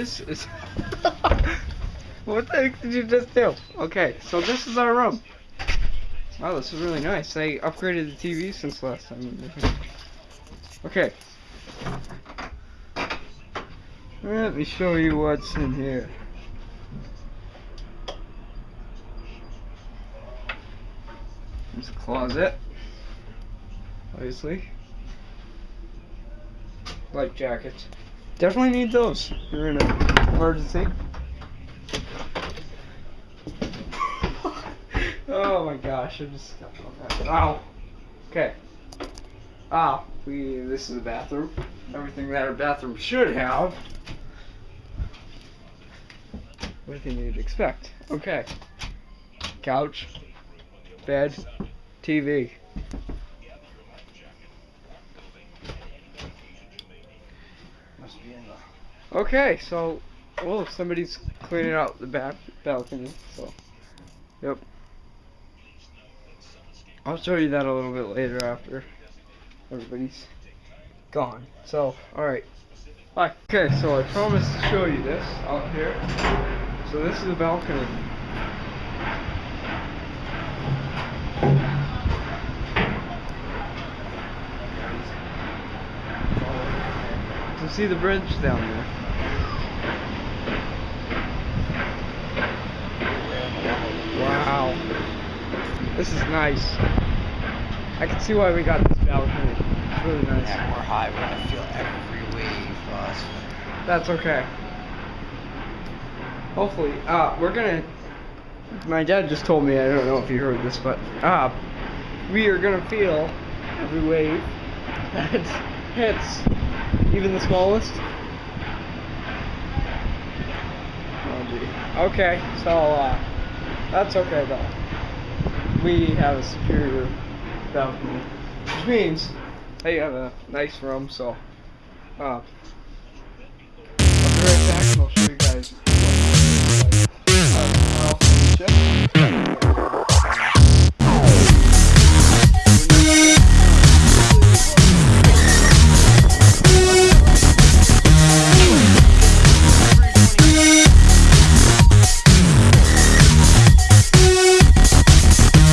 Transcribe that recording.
this is. what the heck did you just do? Okay, so this is our room. Wow, this is really nice. They upgraded the TV since last time. Okay. Let me show you what's in here. There's a closet. Obviously. Life jackets. Definitely need those. You're in an emergency. oh my gosh, I just got that. Ow. Okay. Ah, we this is the bathroom. Everything that a bathroom should have. Everything you'd expect. Okay. Couch. Bed. TV. Must be in the. Okay, so well somebody's cleaning out the back balcony, so yep. I'll show you that a little bit later after everybody's gone. So, alright. Okay, so I promised to show you this out here. So this is the balcony. You can see the bridge down there. Wow. This is nice. I can see why we got this balcony. It's really nice. Yeah, we're high. We're gonna feel every wave, boss. That's okay. Hopefully, uh, we're gonna. My dad just told me. I don't know if you heard this, but uh, we are gonna feel every wave that hits, even the smallest. Oh gee. Okay, so uh, that's okay though. We have a superior balcony, which means they have a nice room. So, uh. I'll be right back and I'll show you guys